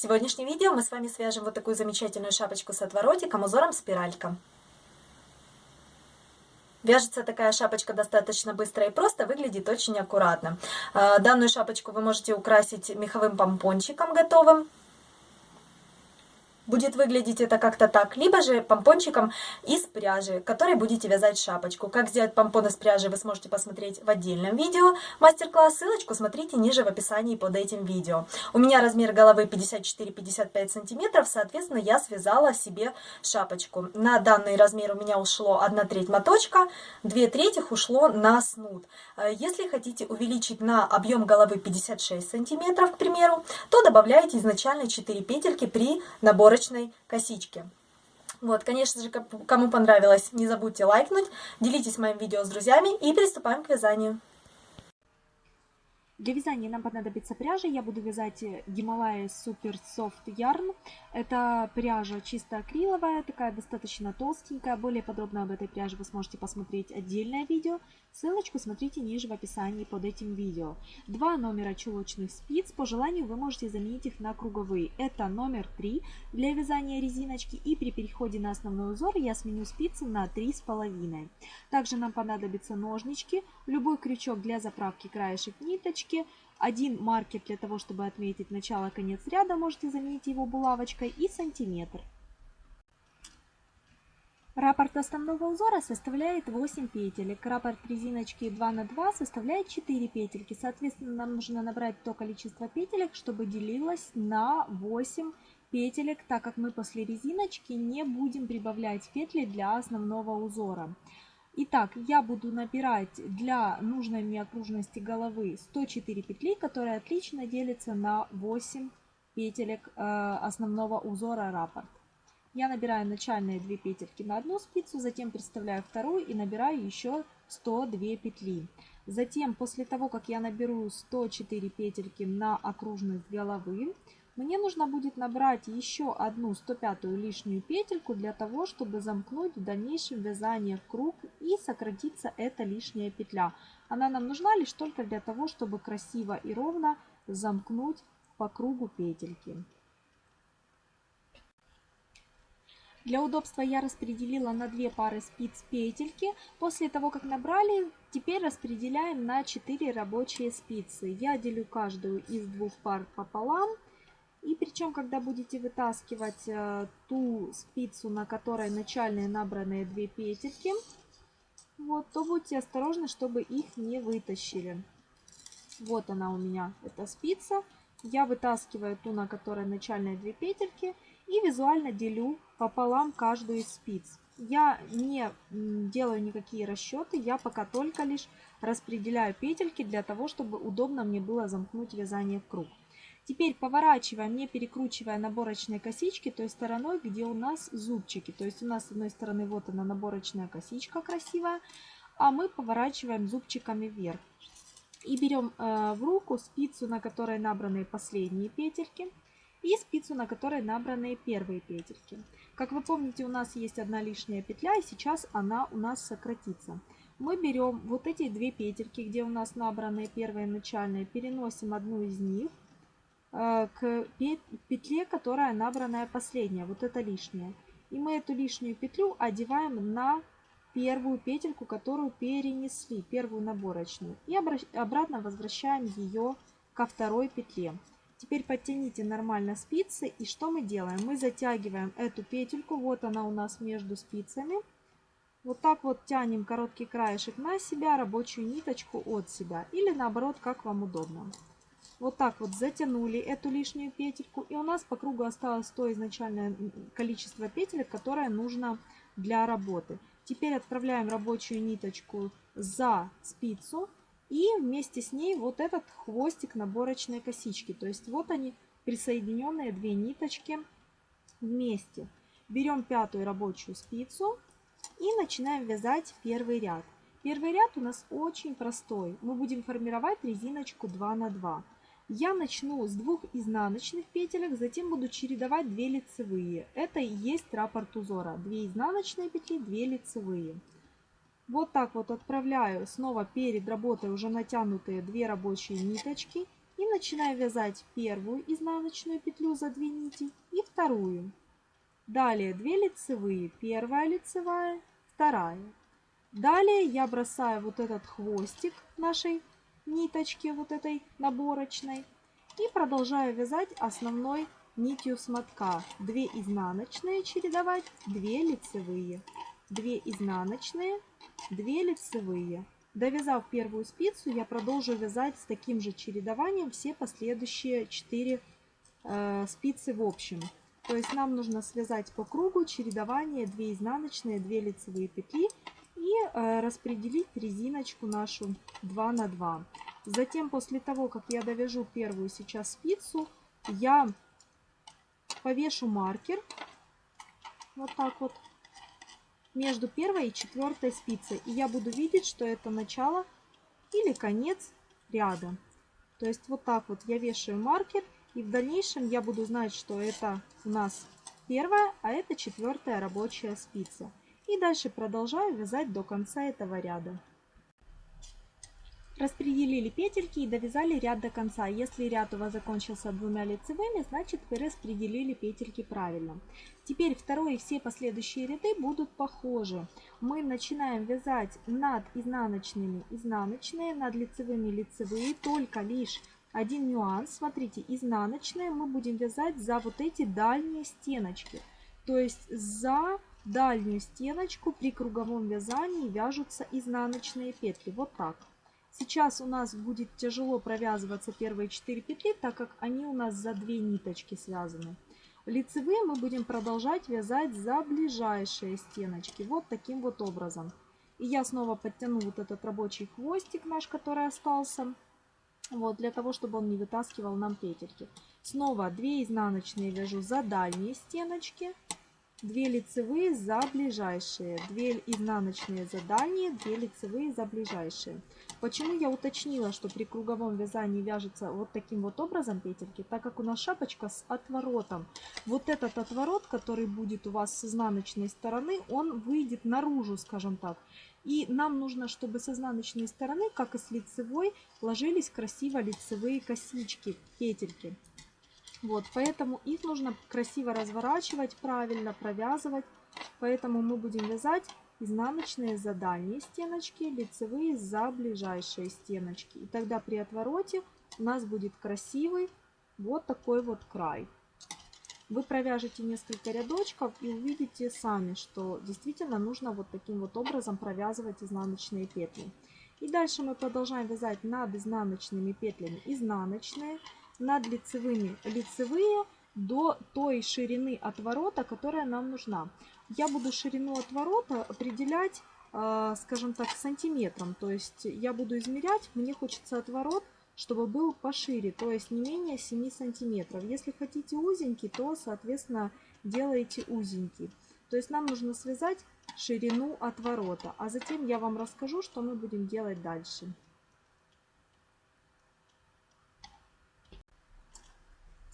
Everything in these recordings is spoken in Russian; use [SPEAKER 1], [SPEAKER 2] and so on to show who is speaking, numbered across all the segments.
[SPEAKER 1] сегодняшнем видео мы с вами свяжем вот такую замечательную шапочку с отворотиком узором спиралька. Вяжется такая шапочка достаточно быстро и просто, выглядит очень аккуратно. А, данную шапочку вы можете украсить меховым помпончиком готовым будет выглядеть это как-то так, либо же помпончиком из пряжи, который будете вязать шапочку. Как сделать помпон из пряжи, вы сможете посмотреть в отдельном видео. Мастер-класс, ссылочку смотрите ниже в описании под этим видео. У меня размер головы 54-55 сантиметров, соответственно, я связала себе шапочку. На данный размер у меня ушло 1 треть моточка, 2 трети ушло на снуд. Э, если хотите увеличить на объем головы 56 сантиметров, к примеру, то добавляете изначально 4 петельки при наборе иголочной косички. Вот, конечно же, кому понравилось, не забудьте лайкнуть, делитесь моим видео с друзьями и приступаем к вязанию.
[SPEAKER 2] Для вязания нам понадобится пряжа. Я буду вязать Гималая Super Soft Yarn. Это пряжа чисто акриловая, такая достаточно толстенькая. Более подробно об этой пряже вы сможете посмотреть отдельное видео. Ссылочку смотрите ниже в описании под этим видео. Два номера чулочных спиц. По желанию вы можете заменить их на круговые. Это номер 3 для вязания резиночки. И при переходе на основной узор я сменю спицы на 3,5. Также нам понадобятся ножнички, любой крючок для заправки краешек ниточки булавочки. Один маркер для того, чтобы отметить начало-конец ряда, можете заменить его булавочкой и сантиметр. Раппорт основного узора составляет 8 петелек. Раппорт резиночки 2 на 2 составляет 4 петельки. Соответственно, нам нужно набрать то количество петелек, чтобы делилось на 8 петелек, так как мы после резиночки не будем прибавлять петли для основного узора. Итак, я буду набирать для нужной мне окружности головы 104 петли, которые отлично делятся на 8 петелек э, основного узора раппорт. Я набираю начальные 2 петельки на одну спицу, затем представляю вторую и набираю еще 102 петли. Затем, после того, как я наберу 104 петельки на окружность головы, мне нужно будет набрать еще одну 105 лишнюю петельку для того, чтобы замкнуть в дальнейшем вязание в круг и сократиться эта лишняя петля. Она нам нужна лишь только для того, чтобы красиво и ровно замкнуть по кругу петельки. Для удобства я распределила на две пары спиц петельки. После того, как набрали, теперь распределяем на 4 рабочие спицы. Я делю каждую из двух пар пополам. И причем, когда будете вытаскивать э, ту спицу, на которой начальные набранные две петельки, вот, то будьте осторожны, чтобы их не вытащили. Вот она у меня, эта спица. Я вытаскиваю ту, на которой начальные две петельки, и визуально делю пополам каждую из спиц. Я не делаю никакие расчеты, я пока только лишь распределяю петельки для того, чтобы удобно мне было замкнуть вязание в круг. Теперь поворачиваем, не перекручивая наборочные косички той стороной, где у нас зубчики. То есть у нас с одной стороны вот она наборочная косичка красивая, а мы поворачиваем зубчиками вверх. И берем э, в руку спицу, на которой набраны последние петельки, и спицу, на которой набраны первые петельки. Как вы помните, у нас есть одна лишняя петля, и сейчас она у нас сократится. Мы берем вот эти две петельки, где у нас набраны первые начальные, переносим одну из них к петле, которая набранная последняя, вот это лишняя. И мы эту лишнюю петлю одеваем на первую петельку, которую перенесли, первую наборочную. И обратно возвращаем ее ко второй петле. Теперь подтяните нормально спицы. И что мы делаем? Мы затягиваем эту петельку. Вот она у нас между спицами. Вот так вот тянем короткий краешек на себя, рабочую ниточку от себя. Или наоборот, как вам удобно. Вот так вот затянули эту лишнюю петельку. И у нас по кругу осталось то изначальное количество петелек, которое нужно для работы. Теперь отправляем рабочую ниточку за спицу. И вместе с ней вот этот хвостик наборочной косички. То есть вот они присоединенные две ниточки вместе. Берем пятую рабочую спицу и начинаем вязать первый ряд. Первый ряд у нас очень простой. Мы будем формировать резиночку 2 на 2. Я начну с двух изнаночных петелек, затем буду чередовать 2 лицевые. Это и есть раппорт узора. 2 изнаночные петли, 2 лицевые. Вот так вот отправляю снова перед работой уже натянутые 2 рабочие ниточки. И начинаю вязать первую изнаночную петлю за 2 нити и вторую. Далее 2 лицевые, первая лицевая, вторая. Далее я бросаю вот этот хвостик нашей ниточки, вот этой наборочной. И продолжаю вязать основной нитью смотка. 2 изнаночные чередовать, 2 лицевые. 2 изнаночные, 2 лицевые. Довязав первую спицу, я продолжу вязать с таким же чередованием все последующие 4 э, спицы в общем. То есть нам нужно связать по кругу чередование 2 изнаночные, 2 лицевые петли и э, распределить резиночку нашу 2 на 2. Затем, после того, как я довяжу первую сейчас спицу, я повешу маркер вот так вот между первой и четвертой спицей. И я буду видеть, что это начало или конец ряда. То есть вот так вот я вешаю маркер. И в дальнейшем я буду знать, что это у нас первая, а это четвертая рабочая спица. И дальше продолжаю вязать до конца этого ряда. Распределили петельки и довязали ряд до конца. Если ряд у вас закончился двумя лицевыми, значит вы распределили петельки правильно. Теперь второй и все последующие ряды будут похожи. Мы начинаем вязать над изнаночными изнаночные, над лицевыми лицевые, только лишь один нюанс. Смотрите, изнаночные мы будем вязать за вот эти дальние стеночки. То есть за дальнюю стеночку при круговом вязании вяжутся изнаночные петли. Вот так. Сейчас у нас будет тяжело провязываться первые 4 петли, так как они у нас за 2 ниточки связаны. Лицевые мы будем продолжать вязать за ближайшие стеночки. Вот таким вот образом. И я снова подтяну вот этот рабочий хвостик наш, который остался. Вот, для того, чтобы он не вытаскивал нам петельки. Снова 2 изнаночные вяжу за дальние стеночки. 2 лицевые за ближайшие, 2 изнаночные за дальние, 2 лицевые за ближайшие. Почему я уточнила, что при круговом вязании вяжется вот таким вот образом петельки, так как у нас шапочка с отворотом. Вот этот отворот, который будет у вас с изнаночной стороны, он выйдет наружу, скажем так. И нам нужно, чтобы с изнаночной стороны, как и с лицевой, ложились красиво лицевые косички, петельки. Вот, поэтому их нужно красиво разворачивать, правильно провязывать. Поэтому мы будем вязать изнаночные за дальние стеночки, лицевые за ближайшие стеночки. И тогда при отвороте у нас будет красивый вот такой вот край. Вы провяжете несколько рядочков и увидите сами, что действительно нужно вот таким вот образом провязывать изнаночные петли. И дальше мы продолжаем вязать над изнаночными петлями изнаночные, над лицевыми лицевые до той ширины отворота, которая нам нужна. Я буду ширину отворота определять, э, скажем так, сантиметром. То есть я буду измерять, мне хочется отворот, чтобы был пошире, то есть не менее 7 сантиметров. Если хотите узенький, то, соответственно, делаете узенький. То есть нам нужно связать ширину отворота. А затем я вам расскажу, что мы будем делать дальше.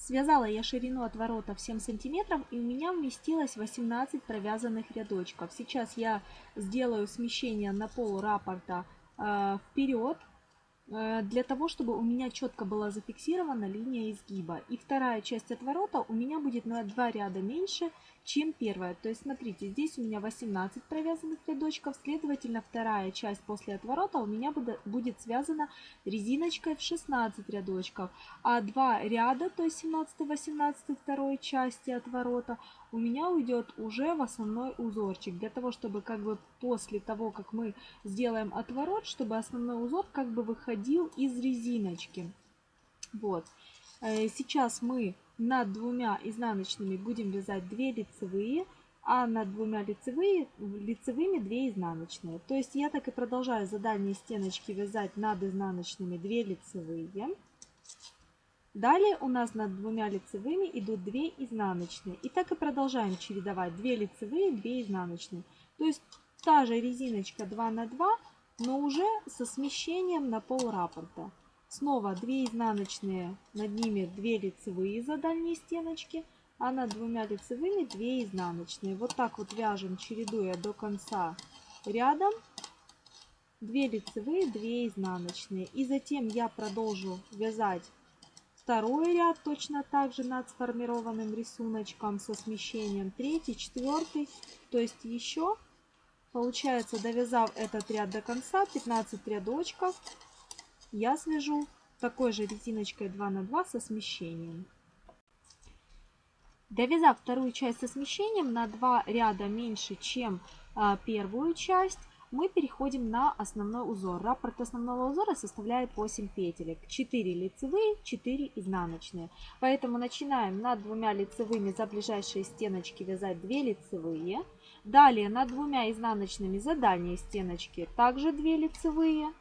[SPEAKER 2] Связала я ширину отворота в 7 сантиметров и у меня вместилось 18 провязанных рядочков. Сейчас я сделаю смещение на пол раппорта э, вперед, э, для того, чтобы у меня четко была зафиксирована линия изгиба. И вторая часть отворота у меня будет на 2 ряда меньше, чем первая. То есть, смотрите, здесь у меня 18 провязанных рядочков, следовательно, вторая часть после отворота у меня будет связана резиночкой в 16 рядочков, а два ряда, то есть 17-18 второй части отворота, у меня уйдет уже в основной узорчик, для того, чтобы как бы после того, как мы сделаем отворот, чтобы основной узор как бы выходил из резиночки. Вот. Э, сейчас мы над двумя изнаночными будем вязать 2 лицевые, а над двумя лицевые, лицевыми 2 изнаночные. То есть я так и продолжаю за дальние стеночки вязать над изнаночными 2 лицевые. Далее у нас над двумя лицевыми идут 2 изнаночные. И так и продолжаем чередовать 2 лицевые, 2 изнаночные. То есть та же резиночка 2 на 2, но уже со смещением на пол раппорта. Снова 2 изнаночные, над ними 2 лицевые за дальние стеночки, а над двумя лицевыми 2 изнаночные. Вот так вот вяжем, чередуя до конца рядом. 2 лицевые, 2 изнаночные. И затем я продолжу вязать второй ряд точно так же над сформированным рисуночком со смещением, третий, четвертый, то есть еще получается, довязав этот ряд до конца, 15 рядочков, я свяжу такой же резиночкой 2 на 2 со смещением. Довязав вторую часть со смещением на 2 ряда меньше, чем а, первую часть, мы переходим на основной узор. Раппорт основного узора составляет 8 петелек. 4 лицевые, 4 изнаночные. Поэтому начинаем над двумя лицевыми за ближайшие стеночки вязать 2 лицевые. Далее над двумя изнаночными за дальние стеночки также 2 лицевые.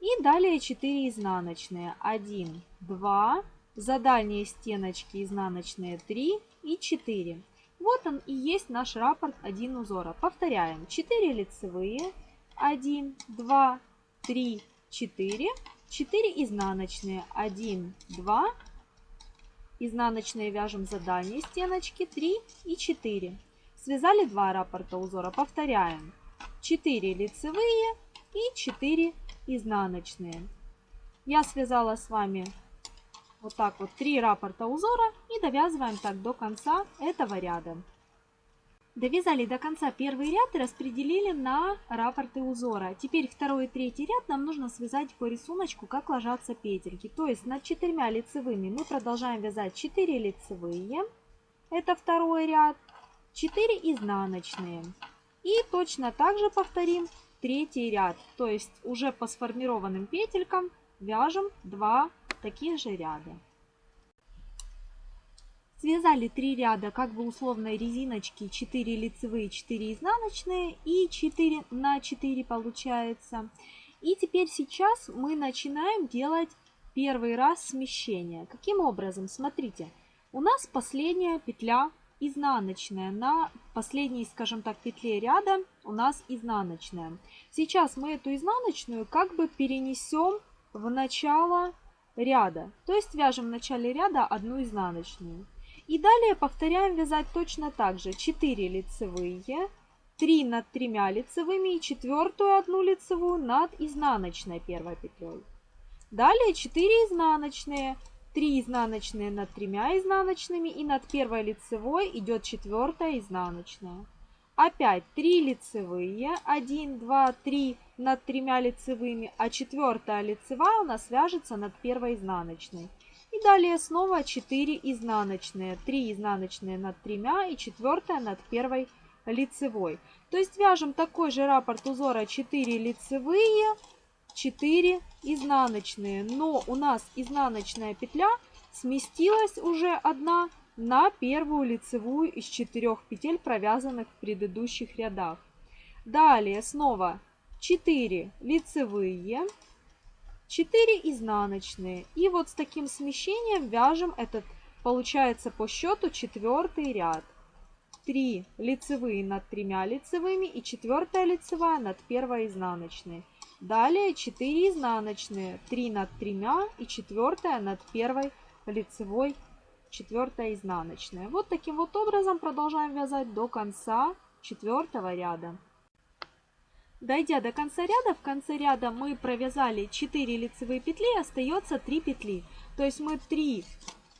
[SPEAKER 2] И далее 4 изнаночные. 1, 2, за дальние стеночки изнаночные 3 и 4. Вот он и есть наш раппорт 1 узора. Повторяем. 4 лицевые, 1, 2, 3, 4, 4 изнаночные, 1, 2, изнаночные вяжем за дальние стеночки, 3 и 4. Связали 2 раппорта узора, повторяем. 4 лицевые и 4 изнаночные. Я связала с вами вот так вот 3 раппорта узора и довязываем так до конца этого ряда. Довязали до конца первый ряд и распределили на раппорты узора. Теперь второй и третий ряд нам нужно связать по рисунку, как ложатся петельки. То есть над четырьмя лицевыми мы продолжаем вязать 4 лицевые. Это второй ряд. 4 изнаночные. И точно так же повторим третий ряд. То есть уже по сформированным петелькам вяжем 2 таких же ряда. Связали 3 ряда как бы условной резиночки, 4 лицевые, 4 изнаночные и 4 на 4 получается. И теперь сейчас мы начинаем делать первый раз смещение. Каким образом? Смотрите, у нас последняя петля изнаночная. На последней, скажем так, петле ряда у нас изнаночная. Сейчас мы эту изнаночную как бы перенесем в начало ряда. То есть вяжем в начале ряда одну изнаночную. И далее повторяем вязать точно так же. 4 лицевые, 3 над тремя лицевыми и четвертую одну лицевую над изнаночной первой петлей. Далее 4 изнаночные, 3 изнаночные над тремя изнаночными и над первой лицевой идет четвертая изнаночная. Опять 3 лицевые, 1, 2, 3 над тремя лицевыми, а четвертая лицевая у нас вяжется над первой изнаночной. И далее снова 4 изнаночные. 3 изнаночные над тремя и 4 над первой лицевой. То есть вяжем такой же раппорт узора 4 лицевые, 4 изнаночные. Но у нас изнаночная петля сместилась уже одна на первую лицевую из четырех петель, провязанных в предыдущих рядах. Далее снова 4 лицевые, 4 изнаночные. И вот с таким смещением вяжем этот, получается по счету четвертый ряд. 3 лицевые над тремя лицевыми и четвертая лицевая над первой изнаночной. Далее 4 изнаночные, 3 над тремя и четвертая над первой лицевой, четвертая изнаночная. Вот таким вот образом продолжаем вязать до конца четвертого ряда. Дойдя до конца ряда, в конце ряда мы провязали 4 лицевые петли, остается 3 петли. То есть мы 3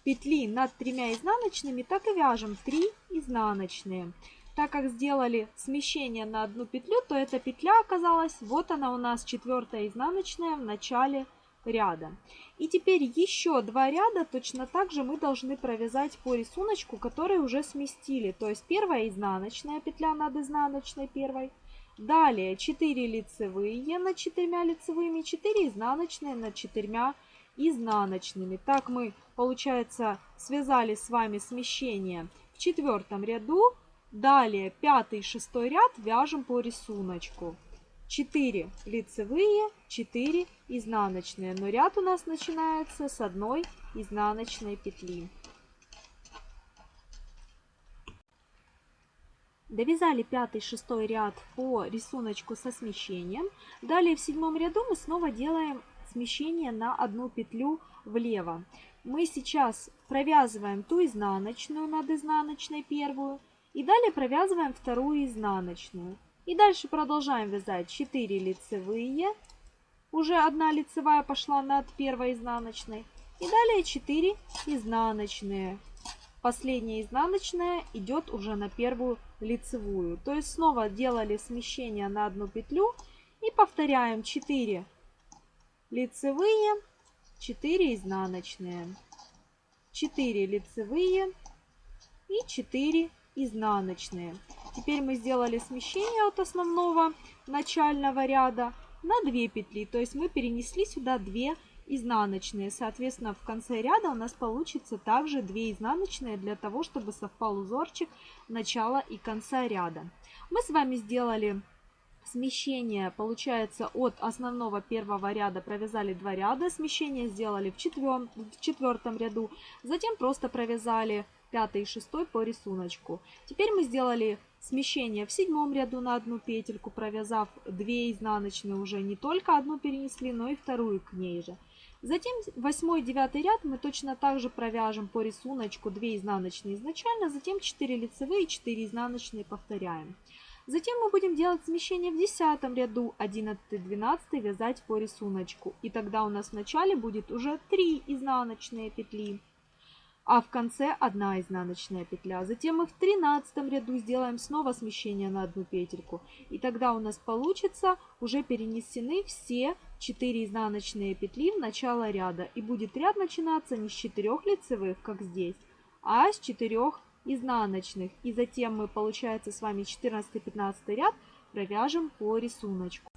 [SPEAKER 2] петли над тремя изнаночными, так и вяжем 3 изнаночные. Так как сделали смещение на одну петлю, то эта петля оказалась, вот она у нас четвертая изнаночная в начале ряда. И теперь еще два ряда точно так же мы должны провязать по рисунку, который уже сместили. То есть первая изнаночная петля над изнаночной первой, Далее 4 лицевые над 4 лицевыми, 4 изнаночные над 4 изнаночными. Так мы, получается, связали с вами смещение в четвертом ряду. Далее пятый и шестой ряд вяжем по рисунку. 4 лицевые, 4 изнаночные. Но ряд у нас начинается с одной изнаночной петли. Довязали пятый, шестой ряд по рисунку со смещением. Далее в седьмом ряду мы снова делаем смещение на одну петлю влево. Мы сейчас провязываем ту изнаночную над изнаночной первую. И далее провязываем вторую изнаночную. И дальше продолжаем вязать 4 лицевые. Уже одна лицевая пошла над первой изнаночной. И далее 4 изнаночные. Последняя изнаночная идет уже на первую лицевую. То есть снова делали смещение на одну петлю и повторяем 4 лицевые, 4 изнаночные, 4 лицевые и 4 изнаночные. Теперь мы сделали смещение от основного начального ряда на 2 петли. То есть мы перенесли сюда 2 изнаночные. Соответственно, в конце ряда у нас получится также 2 изнаночные для того, чтобы совпал узорчик начала и конца ряда. Мы с вами сделали смещение, получается, от основного первого ряда провязали 2 ряда, смещение сделали в, четвер... в четвертом ряду, затем просто провязали пятый и шестой по рисунку. Теперь мы сделали смещение в седьмом ряду на одну петельку, провязав 2 изнаночные уже не только одну перенесли, но и вторую к ней же. Затем восьмой девятый ряд мы точно так же провяжем по рисунку 2 изнаночные изначально, затем 4 лицевые, 4 изнаночные повторяем. Затем мы будем делать смещение в десятом ряду 11-12 вязать по рисунку. И тогда у нас в начале будет уже 3 изнаночные петли а в конце одна изнаночная петля. Затем мы в тринадцатом ряду сделаем снова смещение на одну петельку. И тогда у нас получится уже перенесены все 4 изнаночные петли в начало ряда. И будет ряд начинаться не с 4 лицевых, как здесь, а с 4 изнаночных. И затем мы, получается, с вами 14-15 ряд провяжем по рисунку.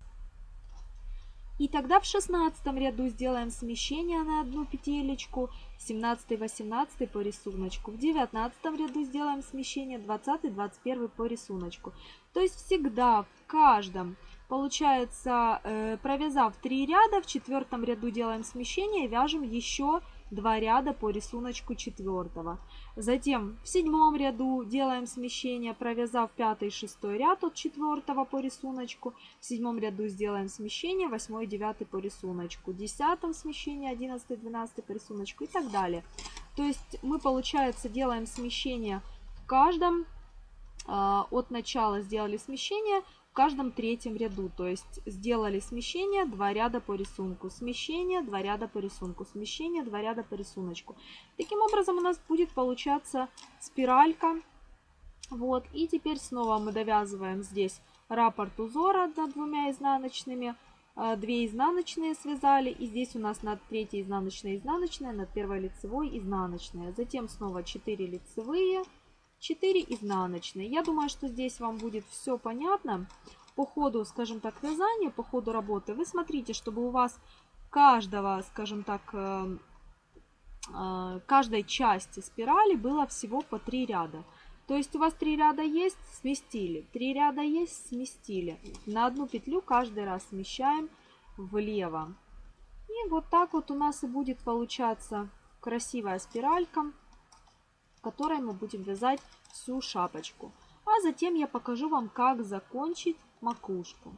[SPEAKER 2] И тогда в 16 ряду сделаем смещение на одну петелечку, 17-18 по рисунку. В 19 ряду сделаем смещение 20-21 по рисунку. То есть всегда в каждом, получается, э, провязав 3 ряда, в четвертом ряду делаем смещение и вяжем еще два ряда по рисунку четвертого. Затем в седьмом ряду делаем смещение, провязав пятый и шестой ряд от четвертого по рисунку. В седьмом ряду сделаем смещение, восьмой и девятый по рисунку. В десятом смещение, одиннадцатый, двенадцатый по рисунку и так далее. То есть мы, получается, делаем смещение в каждом, а, от начала сделали смещение, в каждом третьем ряду. То есть сделали смещение, два ряда по рисунку, смещение, два ряда по рисунку, смещение, два ряда по рисунку. Таким образом у нас будет получаться спиралька. Вот, и теперь снова мы довязываем здесь раппорт узора над двумя изнаночными. А, две изнаночные связали, и здесь у нас над третьей изнаночной изнаночная, над первой лицевой изнаночная. Затем снова 4 лицевые, 4 изнаночные. Я думаю, что здесь вам будет все понятно. По ходу, скажем так, вязания, по ходу работы вы смотрите, чтобы у вас каждого, скажем так, э, э, каждой части спирали было всего по 3 ряда. То есть у вас 3 ряда есть, сместили. 3 ряда есть, сместили. На одну петлю каждый раз смещаем влево. И вот так вот у нас и будет получаться красивая спиралька которой мы будем вязать всю шапочку. А затем я покажу вам, как закончить макушку.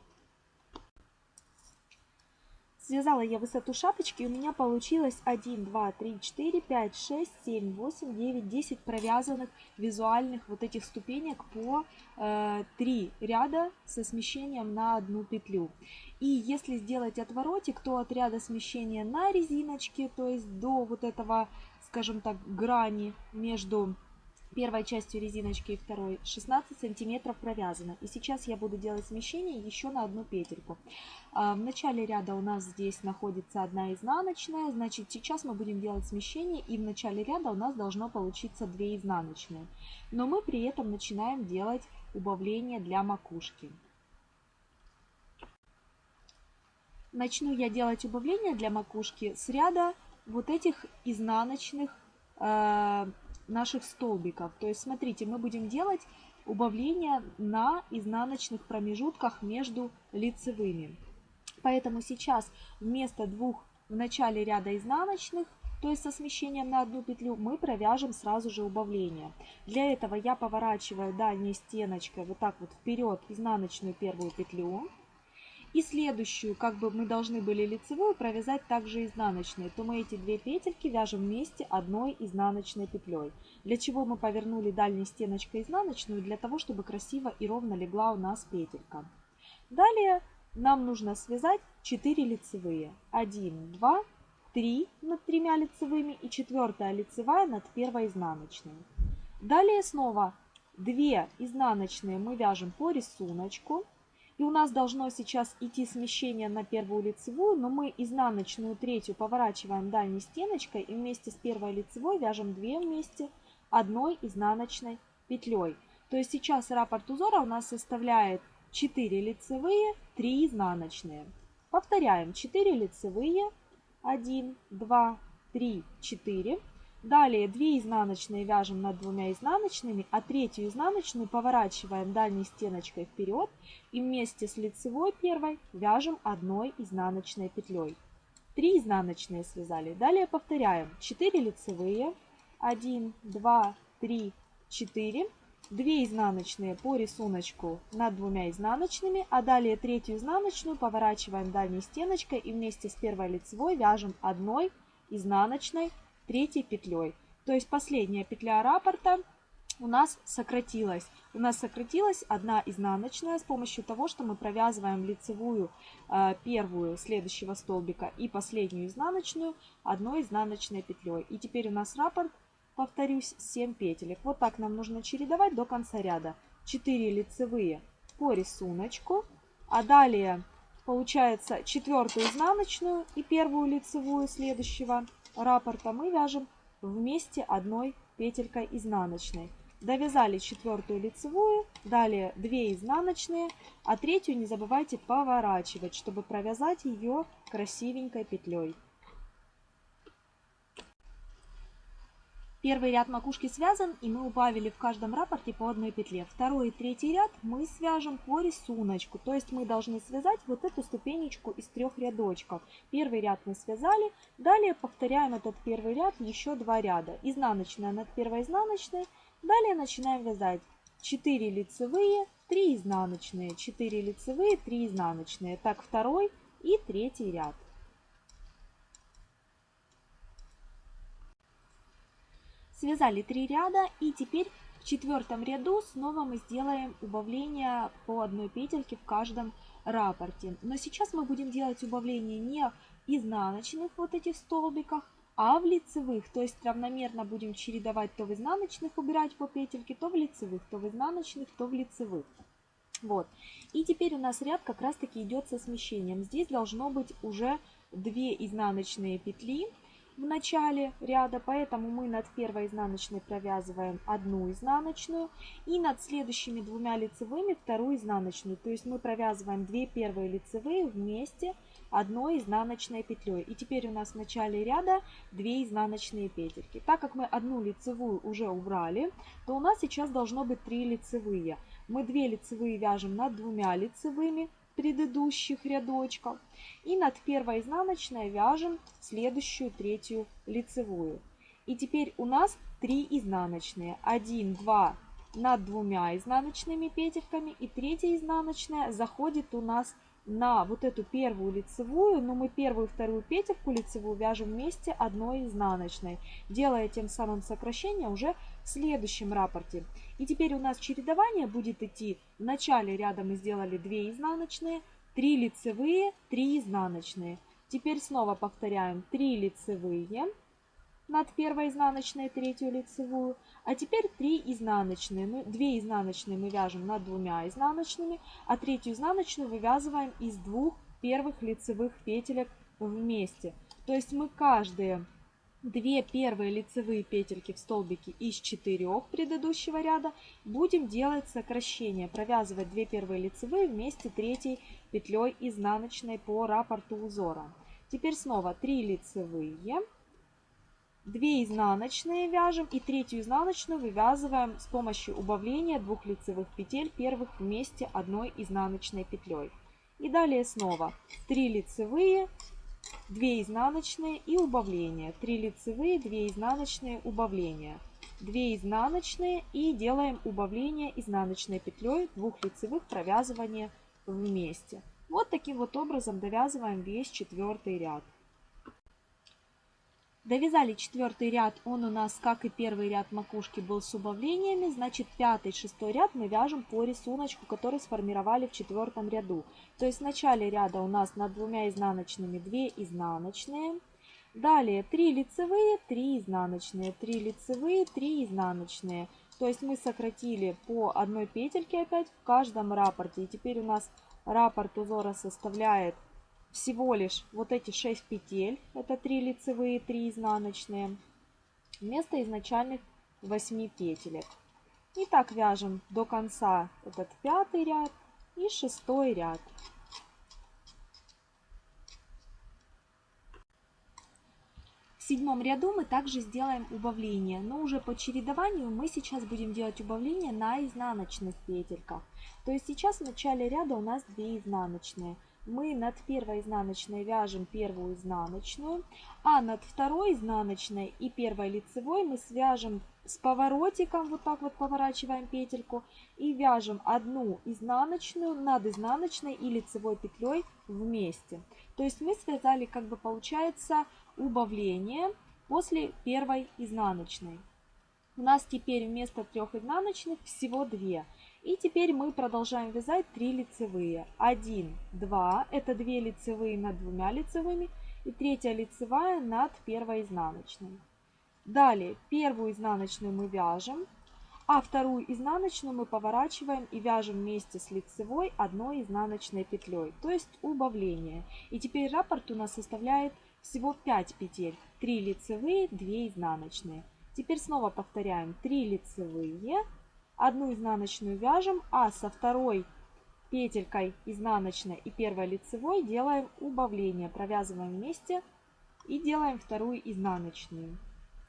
[SPEAKER 2] Связала я высоту шапочки, у меня получилось 1, 2, 3, 4, 5, 6, 7, 8, 9, 10 провязанных визуальных вот этих ступенек по э, 3 ряда со смещением на одну петлю. И если сделать отворотик, то от ряда смещения на резиночке, то есть до вот этого скажем так, грани между первой частью резиночки и второй 16 сантиметров провязано. И сейчас я буду делать смещение еще на одну петельку. А, в начале ряда у нас здесь находится одна изнаночная, значит сейчас мы будем делать смещение и в начале ряда у нас должно получиться 2 изнаночные. Но мы при этом начинаем делать убавление для макушки. Начну я делать убавление для макушки с ряда вот этих изнаночных э, наших столбиков. То есть, смотрите, мы будем делать убавление на изнаночных промежутках между лицевыми. Поэтому сейчас вместо двух в начале ряда изнаночных, то есть со смещением на одну петлю, мы провяжем сразу же убавление. Для этого я поворачиваю дальней стеночкой вот так вот вперед изнаночную первую петлю. И следующую, как бы мы должны были лицевую провязать также изнаночной, то мы эти две петельки вяжем вместе одной изнаночной петлей. Для чего мы повернули дальней стеночкой изнаночную? Для того, чтобы красиво и ровно легла у нас петелька. Далее нам нужно связать 4 лицевые. 1, 2, 3 над тремя лицевыми и четвертая лицевая над первой изнаночной. Далее снова 2 изнаночные мы вяжем по рисунку. И у нас должно сейчас идти смещение на первую лицевую, но мы изнаночную третью поворачиваем дальней стеночкой и вместе с первой лицевой вяжем 2 вместе одной изнаночной петлей. То есть сейчас раппорт узора у нас составляет 4 лицевые, 3 изнаночные. Повторяем 4 лицевые, 1, 2, 3, 4. Далее 2 изнаночные вяжем над двумя изнаночными, а третью изнаночную поворачиваем дальней стеночкой вперед и вместе с лицевой первой вяжем одной изнаночной петлей. 3 изнаночные связали. Далее повторяем 4 лицевые, 1, 2, 3, 4. 2 изнаночные по рисунку над двумя изнаночными, а далее третью изнаночную поворачиваем дальней стеночкой и вместе с первой лицевой вяжем одной изнаночной третьей петлей. То есть последняя петля раппорта у нас сократилась. У нас сократилась одна изнаночная с помощью того, что мы провязываем лицевую э, первую следующего столбика и последнюю изнаночную одной изнаночной петлей. И теперь у нас раппорт повторюсь, 7 петелек. Вот так нам нужно чередовать до конца ряда. 4 лицевые по рисунку, а далее получается четвертую изнаночную и первую лицевую следующего раппорта мы вяжем вместе одной петелькой изнаночной. Довязали четвертую лицевую, далее 2 изнаночные, а третью не забывайте поворачивать, чтобы провязать ее красивенькой петлей. Первый ряд макушки связан, и мы убавили в каждом рапорте по одной петле. Второй и третий ряд мы свяжем по рисунку, то есть мы должны связать вот эту ступенечку из трех рядочков. Первый ряд мы связали, далее повторяем этот первый ряд еще два ряда. Изнаночная над первой изнаночной, далее начинаем вязать 4 лицевые, 3 изнаночные, 4 лицевые, 3 изнаночные. Так второй и третий ряд. Связали три ряда и теперь в четвертом ряду снова мы сделаем убавление по одной петельке в каждом рапорте. Но сейчас мы будем делать убавление не изнаночных вот этих столбиках, а в лицевых, то есть равномерно будем чередовать то в изнаночных убирать по петельке, то в лицевых, то в изнаночных, то в лицевых. Вот. И теперь у нас ряд как раз таки идет со смещением. Здесь должно быть уже 2 изнаночные петли в начале ряда, поэтому мы над первой изнаночной провязываем одну изнаночную и над следующими двумя лицевыми вторую изнаночную. То есть мы провязываем две первые лицевые вместе одной изнаночной петлей. И теперь у нас в начале ряда 2 изнаночные петельки. Так как мы одну лицевую уже убрали, то у нас сейчас должно быть 3 лицевые. Мы 2 лицевые вяжем над двумя лицевыми, предыдущих рядочков. И над первой изнаночной вяжем следующую третью лицевую. И теперь у нас 3 изнаночные. 1, 2 над двумя изнаночными петельками. И третья изнаночная заходит у нас на вот эту первую лицевую, но мы первую вторую петельку лицевую вяжем вместе одной изнаночной, делая тем самым сокращение уже в следующем рапорте. И теперь у нас чередование будет идти. В начале ряда мы сделали 2 изнаночные, 3 лицевые, 3 изнаночные. Теперь снова повторяем 3 лицевые над первой изнаночной, третью лицевую. А теперь 3 изнаночные. Мы, 2 изнаночные мы вяжем над двумя изнаночными, а третью изнаночную вывязываем из двух первых лицевых петелек вместе. То есть мы каждые две первые лицевые петельки в столбике из четырех предыдущего ряда будем делать сокращение, провязывать две первые лицевые вместе третьей петлей изнаночной по раппорту узора. Теперь снова 3 лицевые, 2 изнаночные вяжем и третью изнаночную вывязываем с помощью убавления двух лицевых петель первых вместе одной изнаночной петлей. И далее снова 3 лицевые, 2 изнаночные и убавление. 3 лицевые, 2 изнаночные, убавление. 2 изнаночные и делаем убавление изнаночной петлей двух лицевых провязывания вместе. Вот таким вот образом довязываем весь четвертый ряд. Довязали четвертый ряд, он у нас, как и первый ряд макушки, был с убавлениями. Значит, пятый, шестой ряд мы вяжем по рисунку, который сформировали в четвертом ряду. То есть в начале ряда у нас над двумя изнаночными 2 изнаночные. Далее 3 лицевые, 3 изнаночные, 3 лицевые, 3 изнаночные. То есть мы сократили по одной петельке опять в каждом раппорте. И теперь у нас раппорт узора составляет всего лишь вот эти 6 петель. Это 3 лицевые, 3 изнаночные. Вместо изначальных 8 петелек. И так вяжем до конца этот пятый ряд и шестой ряд. В седьмом ряду мы также сделаем убавление, но уже по чередованию мы сейчас будем делать убавление на изнаночных петельках. То есть сейчас в начале ряда у нас 2 изнаночные. Мы над первой изнаночной вяжем первую изнаночную, а над второй изнаночной и первой лицевой мы свяжем с поворотиком, вот так вот поворачиваем петельку и вяжем одну изнаночную над изнаночной и лицевой петлей вместе. То есть мы связали, как бы получается, убавление после первой изнаночной. У нас теперь вместо трех изнаночных всего две. И теперь мы продолжаем вязать 3 лицевые. 1, 2, это 2 лицевые над двумя лицевыми и третья лицевая над первой изнаночной. Далее первую изнаночную мы вяжем, а вторую изнаночную мы поворачиваем и вяжем вместе с лицевой одной изнаночной петлей, то есть убавление. И теперь раппорт у нас составляет всего 5 петель, 3 лицевые, 2 изнаночные. Теперь снова повторяем 3 лицевые, одну изнаночную вяжем, а со второй петелькой изнаночной и первой лицевой делаем убавление, провязываем вместе и делаем вторую изнаночную.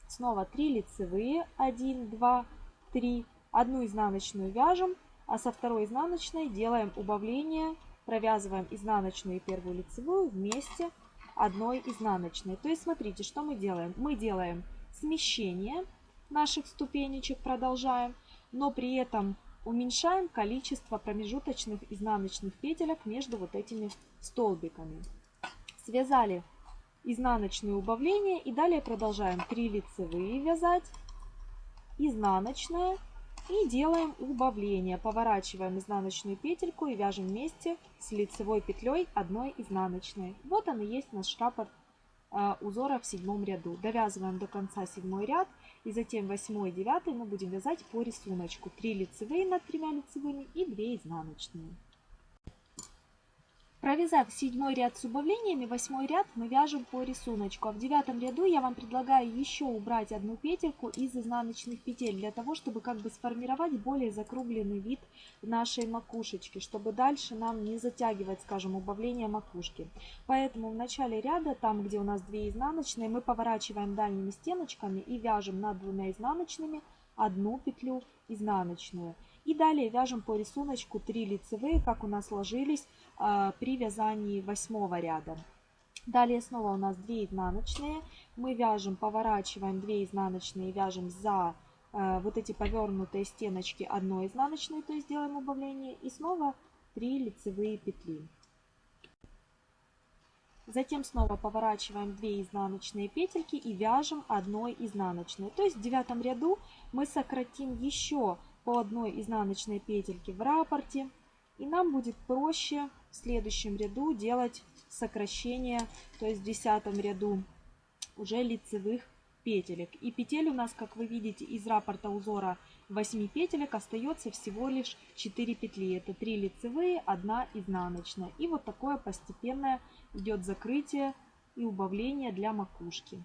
[SPEAKER 2] Снова 3 лицевые, 1, 2, 3, одну изнаночную вяжем, а со второй изнаночной делаем убавление, провязываем изнаночную и первую лицевую вместе одной изнаночной. То есть смотрите, что мы делаем. Мы делаем смещение наших ступенечек, продолжаем, но при этом уменьшаем количество промежуточных изнаночных петелек между вот этими столбиками. Связали изнаночное убавление и далее продолжаем 3 лицевые вязать, изнаночная и делаем убавление. Поворачиваем изнаночную петельку и вяжем вместе с лицевой петлей одной изнаночной. Вот он и есть наш раппорт узора в седьмом ряду. Довязываем до конца седьмой ряд и затем восьмой и девятый мы будем вязать по рисунку. 3 лицевые над тремя лицевыми и 2 изнаночные. Провязав седьмой ряд с убавлениями, восьмой ряд мы вяжем по рисунку. А в девятом ряду я вам предлагаю еще убрать одну петельку из изнаночных петель, для того, чтобы как бы сформировать более закругленный вид нашей макушечки, чтобы дальше нам не затягивать, скажем, убавление макушки. Поэтому в начале ряда, там где у нас 2 изнаночные, мы поворачиваем дальними стеночками и вяжем над двумя изнаночными одну петлю изнаночную. И далее вяжем по рисунку 3 лицевые, как у нас сложились при вязании восьмого ряда. Далее снова у нас 2 изнаночные. Мы вяжем, поворачиваем 2 изнаночные, вяжем за э, вот эти повернутые стеночки одной изнаночной, то есть делаем убавление. И снова 3 лицевые петли. Затем снова поворачиваем 2 изнаночные петельки и вяжем одной изнаночной. То есть в девятом ряду мы сократим еще по одной изнаночной петельке в раппорте. И нам будет проще в следующем ряду делать сокращение, то есть в десятом ряду уже лицевых петелек. И петель у нас, как вы видите, из раппорта узора 8 петелек остается всего лишь 4 петли. Это 3 лицевые, 1 изнаночная. И вот такое постепенное идет закрытие и убавление для макушки.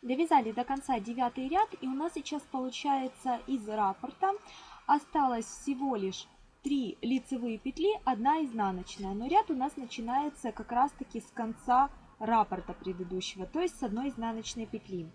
[SPEAKER 2] Довязали до конца девятый ряд и у нас сейчас получается из раппорта осталось всего лишь 3 лицевые петли, 1 изнаночная. Но ряд у нас начинается как раз таки с конца раппорта предыдущего, то есть с одной изнаночной петли.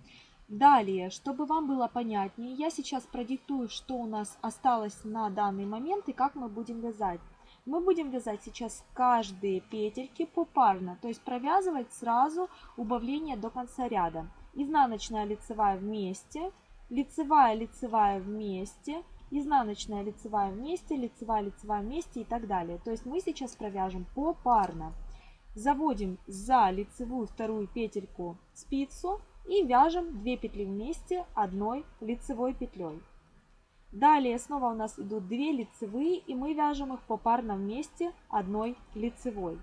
[SPEAKER 2] Далее, чтобы вам было понятнее, я сейчас продиктую, что у нас осталось на данный момент и как мы будем вязать. Мы будем вязать сейчас каждые петельки попарно, то есть провязывать сразу убавление до конца ряда изнаночная лицевая вместе, лицевая лицевая вместе, изнаночная лицевая вместе, лицевая лицевая вместе и так далее. То есть мы сейчас провяжем попарно. Заводим за лицевую вторую петельку спицу и вяжем 2 петли вместе одной лицевой петлей. Далее снова у нас идут 2 лицевые и мы вяжем их попарно вместе одной лицевой.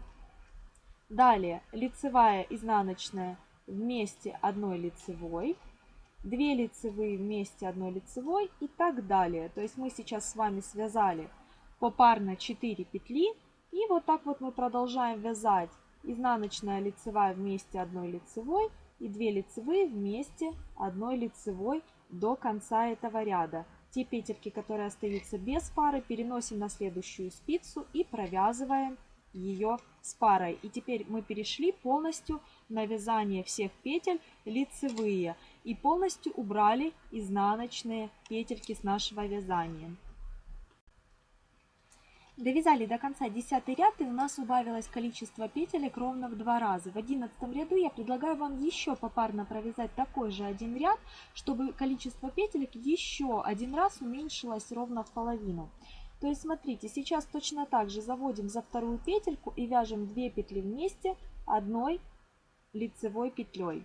[SPEAKER 2] Далее лицевая, изнаночная вместе одной лицевой. 2 лицевые вместе одной лицевой и так далее. То есть мы сейчас с вами связали попарно 4 петли. И вот так вот мы продолжаем вязать изнаночная лицевая вместе одной лицевой и 2 лицевые вместе одной лицевой до конца этого ряда. Те петельки, которые остаются без пары, переносим на следующую спицу и провязываем ее с парой. И теперь мы перешли полностью на вязание всех петель лицевые и полностью убрали изнаночные петельки с нашего вязания. Довязали до конца 10 ряд и у нас убавилось количество петелек ровно в два раза. В 11 ряду я предлагаю вам еще попарно провязать такой же один ряд, чтобы количество петелек еще один раз уменьшилось ровно в половину. То есть смотрите, сейчас точно так же заводим за вторую петельку и вяжем 2 петли вместе одной лицевой петлей.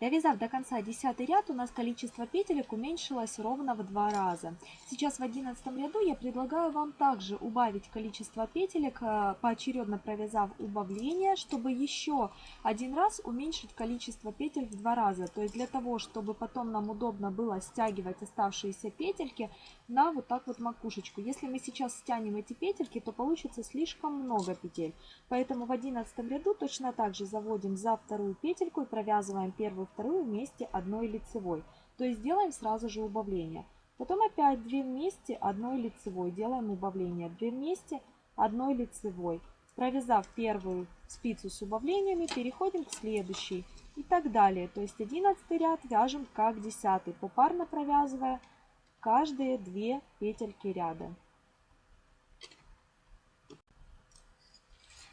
[SPEAKER 2] Довязав до конца 10 ряд, у нас количество петелек уменьшилось ровно в два раза. Сейчас в 11 ряду я предлагаю вам также убавить количество петелек, э, поочередно провязав убавление, чтобы еще один раз уменьшить количество петель в два раза. То есть для того, чтобы потом нам удобно было стягивать оставшиеся петельки на вот так вот макушечку. Если мы сейчас стянем эти петельки, то получится слишком много петель. Поэтому в 11 ряду точно так же заводим за вторую петельку и провязываем первую вторую вместе одной лицевой. То есть делаем сразу же убавление. Потом опять 2 вместе одной лицевой. Делаем убавление. 2 вместе одной лицевой. Провязав первую спицу с убавлениями, переходим к следующей. И так далее. То есть 11 ряд вяжем как 10, попарно провязывая каждые 2 петельки ряда.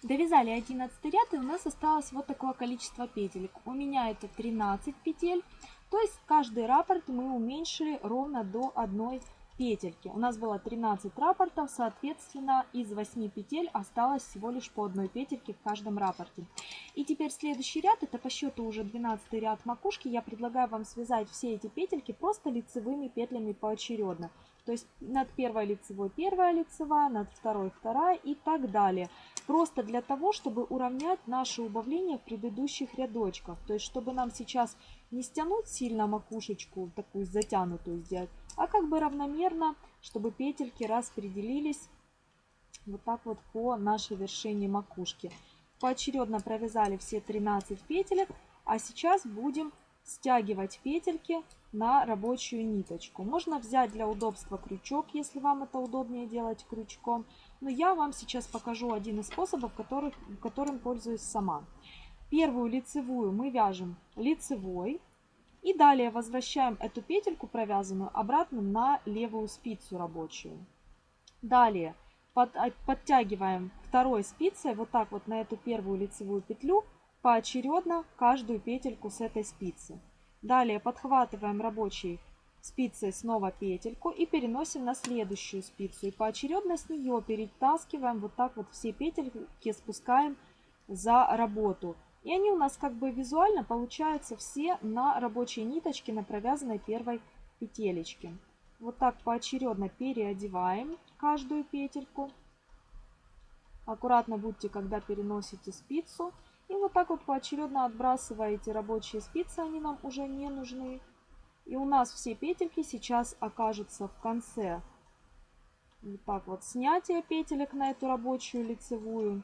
[SPEAKER 2] Довязали 11 ряд и у нас осталось вот такое количество петелек. У меня это 13 петель. То есть каждый раппорт мы уменьшили ровно до одной петельки. У нас было 13 раппортов, соответственно, из 8 петель осталось всего лишь по одной петельке в каждом раппорте. И теперь следующий ряд, это по счету уже 12 ряд макушки. Я предлагаю вам связать все эти петельки просто лицевыми петлями поочередно. То есть над первой лицевой первая лицевая, над второй вторая и так далее. Просто для того, чтобы уравнять наше убавление в предыдущих рядочках. То есть чтобы нам сейчас не стянуть сильно макушечку, такую затянутую сделать, а как бы равномерно, чтобы петельки распределились вот так вот по нашей вершине макушки. Поочередно провязали все 13 петелек, а сейчас будем стягивать петельки на рабочую ниточку. Можно взять для удобства крючок, если вам это удобнее делать крючком. Но я вам сейчас покажу один из способов, который, которым пользуюсь сама. Первую лицевую мы вяжем лицевой. И далее возвращаем эту петельку провязанную обратно на левую спицу рабочую. Далее под, подтягиваем второй спицей вот так вот на эту первую лицевую петлю поочередно каждую петельку с этой спицы. Далее подхватываем рабочей спицей снова петельку и переносим на следующую спицу. И поочередно с нее перетаскиваем вот так вот все петельки, спускаем за работу. И они у нас как бы визуально получаются все на рабочей ниточке, на провязанной первой петелечке. Вот так поочередно переодеваем каждую петельку. Аккуратно будьте, когда переносите спицу. И вот так вот поочередно отбрасываете рабочие спицы, они нам уже не нужны. И у нас все петельки сейчас окажутся в конце. Вот так вот снятие петелек на эту рабочую лицевую.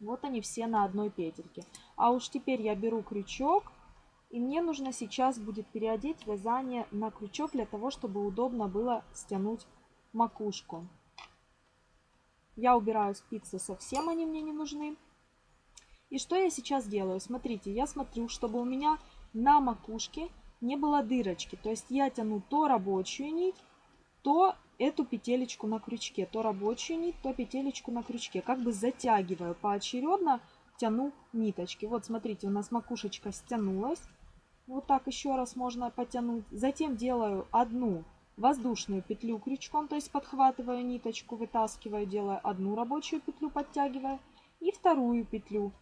[SPEAKER 2] Вот они все на одной петельке. А уж теперь я беру крючок. И мне нужно сейчас будет переодеть вязание на крючок для того, чтобы удобно было стянуть макушку. Я убираю спицы, совсем они мне не нужны. И что я сейчас делаю? Смотрите, я смотрю, чтобы у меня на макушке не было дырочки. То есть я тяну то рабочую нить, то эту петелечку на крючке. То рабочую нить, то петелечку на крючке. Как бы затягиваю поочередно, тяну ниточки. Вот смотрите, у нас макушечка стянулась. Вот так еще раз можно потянуть. Затем делаю одну воздушную петлю крючком, то есть подхватываю ниточку, вытаскиваю, делаю одну рабочую петлю, подтягиваю. И вторую петлю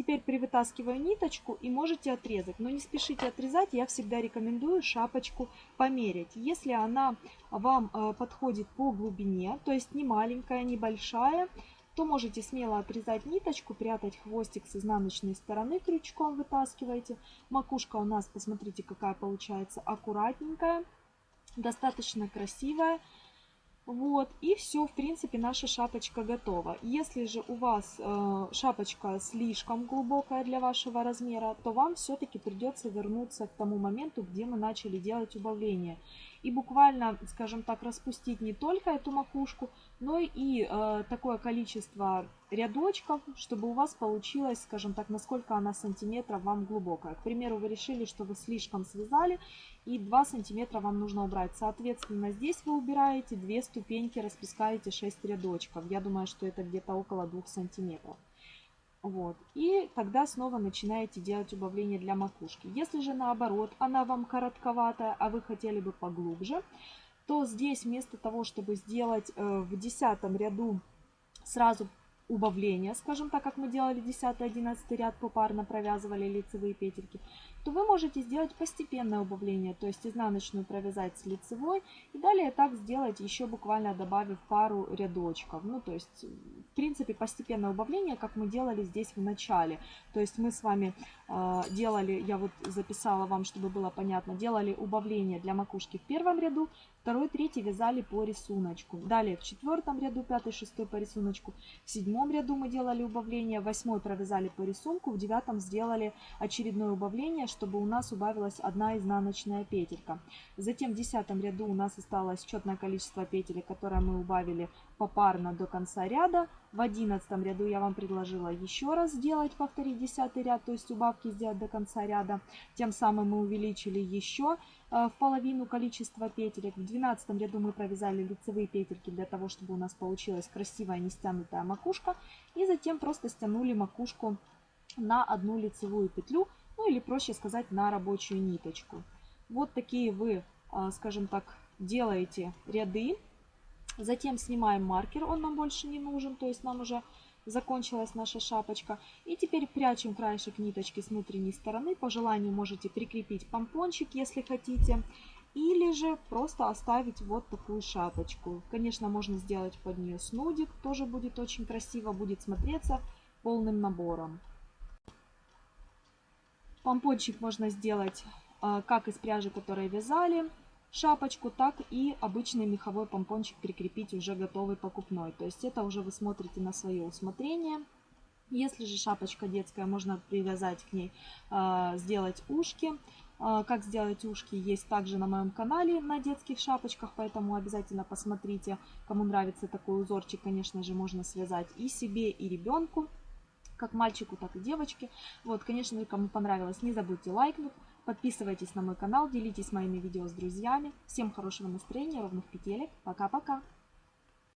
[SPEAKER 2] Теперь привытаскиваю ниточку и можете отрезать. Но не спешите отрезать, я всегда рекомендую шапочку померить. Если она вам э, подходит по глубине, то есть не маленькая, не большая, то можете смело отрезать ниточку, прятать хвостик с изнаночной стороны крючком вытаскиваете. Макушка у нас, посмотрите, какая получается аккуратненькая, достаточно красивая. Вот, и все, в принципе, наша шапочка готова. Если же у вас э, шапочка слишком глубокая для вашего размера, то вам все-таки придется вернуться к тому моменту, где мы начали делать убавление и буквально, скажем так, распустить не только эту макушку, но и э, такое количество рядочков, чтобы у вас получилось, скажем так, насколько она сантиметров вам глубокая. К примеру, вы решили, что вы слишком связали и 2 сантиметра вам нужно убрать. Соответственно, здесь вы убираете 2 ступеньки, распускаете 6 рядочков. Я думаю, что это где-то около 2 сантиметров. Вот. И тогда снова начинаете делать убавление для макушки. Если же наоборот, она вам коротковатая, а вы хотели бы поглубже, то здесь вместо того, чтобы сделать э, в десятом ряду сразу убавление, скажем так, как мы делали 10-11 ряд, попарно провязывали лицевые петельки, то вы можете сделать постепенное убавление, то есть изнаночную провязать с лицевой и далее так сделать еще буквально добавив пару рядочков. Ну то есть в принципе постепенное убавление, как мы делали здесь в начале. То есть мы с вами э, делали, я вот записала вам, чтобы было понятно, делали убавление для макушки в первом ряду, второй, третий вязали по рисунку. Далее в четвертом ряду, пятый, шестой по рисунку, в седьмом ряду мы делали убавление, восьмой провязали по рисунку, в девятом сделали очередное убавление, чтобы у нас убавилась одна изнаночная петелька. Затем в десятом ряду у нас осталось четное количество петель, которые мы убавили попарно до конца ряда. В одиннадцатом ряду я вам предложила еще раз сделать, повторить десятый ряд, то есть убавки сделать до конца ряда. Тем самым мы увеличили еще в половину количество петелек. В двенадцатом ряду мы провязали лицевые петельки для того, чтобы у нас получилась красивая не стянутая макушка. И затем просто стянули макушку на одну лицевую петлю ну или проще сказать на рабочую ниточку. Вот такие вы, а, скажем так, делаете ряды. Затем снимаем маркер, он нам больше не нужен, то есть нам уже закончилась наша шапочка. И теперь прячем краешек ниточки с внутренней стороны. По желанию можете прикрепить помпончик, если хотите. Или же просто оставить вот такую шапочку. Конечно, можно сделать под нее снудик, тоже будет очень красиво, будет смотреться полным набором. Помпончик можно сделать а, как из пряжи, которой вязали шапочку, так и обычный меховой помпончик прикрепить уже готовый покупной. То есть это уже вы смотрите на свое усмотрение. Если же шапочка детская, можно привязать к ней, а, сделать ушки. А, как сделать ушки есть также на моем канале на детских шапочках, поэтому обязательно посмотрите. Кому нравится такой узорчик, конечно же, можно связать и себе, и ребенку как мальчику, так и девочке. Вот, конечно же, кому понравилось, не забудьте лайкнуть. Подписывайтесь на мой канал, делитесь моими видео с друзьями. Всем хорошего настроения, ровных петелек. Пока-пока!